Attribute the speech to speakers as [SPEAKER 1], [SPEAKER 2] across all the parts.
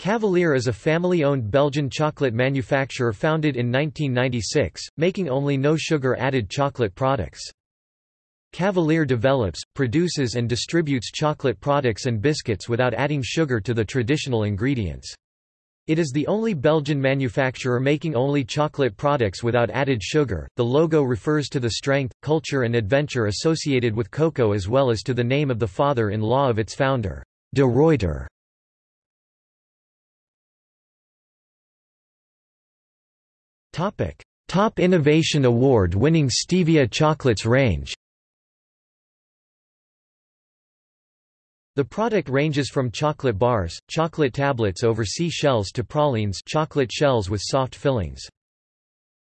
[SPEAKER 1] Cavalier is a family-owned Belgian chocolate manufacturer founded in 1996, making only no-sugar added chocolate products. Cavalier develops, produces and distributes chocolate products and biscuits without adding sugar to the traditional ingredients. It is the only Belgian manufacturer making only chocolate products without added sugar. The logo refers to the strength, culture and adventure associated with cocoa as well as to the name of the father-in-law of its founder, de Ruyter. Topic: Top Innovation Award winning Stevia chocolates range. The product ranges from chocolate bars, chocolate tablets over sea shells to pralines chocolate shells with soft fillings.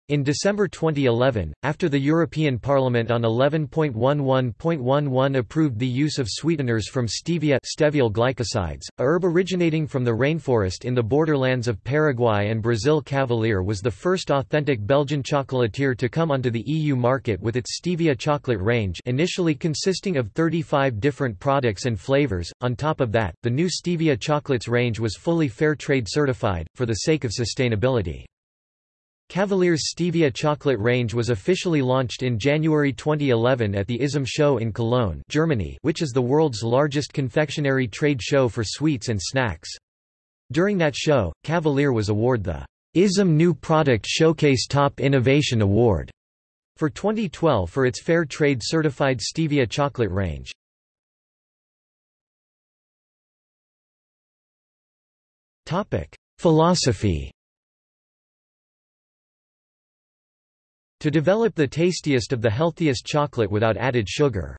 [SPEAKER 1] In December 2011, after the European Parliament on 11.11.11 approved the use of sweeteners from stevia steviol glycosides, a herb originating from the rainforest in the borderlands of Paraguay and Brazil Cavalier was the first authentic Belgian chocolatier to come onto the EU market with its stevia chocolate range initially consisting of 35 different products and flavors. On top of that, the new stevia chocolates range was fully fair trade certified, for the sake of sustainability. Cavalier's Stevia chocolate range was officially launched in January 2011 at the ISM show in Cologne Germany which is the world's largest confectionery trade show for sweets and snacks. During that show, Cavalier was awarded the ISM New Product Showcase Top Innovation Award for 2012 for its Fair Trade certified Stevia chocolate range. Philosophy To develop the tastiest of the healthiest chocolate without added sugar.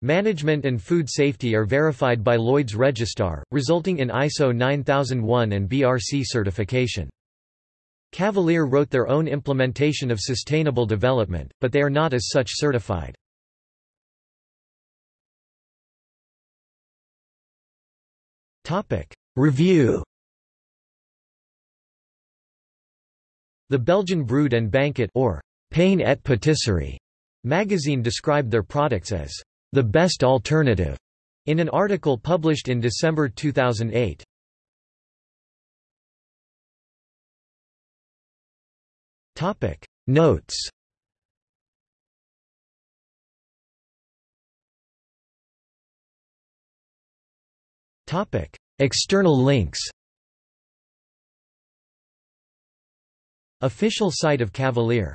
[SPEAKER 1] Management and food safety are verified by Lloyd's Register, resulting in ISO 9001 and BRC certification. Cavalier wrote their own implementation of sustainable development, but they are not as such certified. Review The Belgian Brood and Banquet or Pain et Patisserie magazine described their products as the best alternative in an article published in December 2008. Topic Notes External links Official site of Cavalier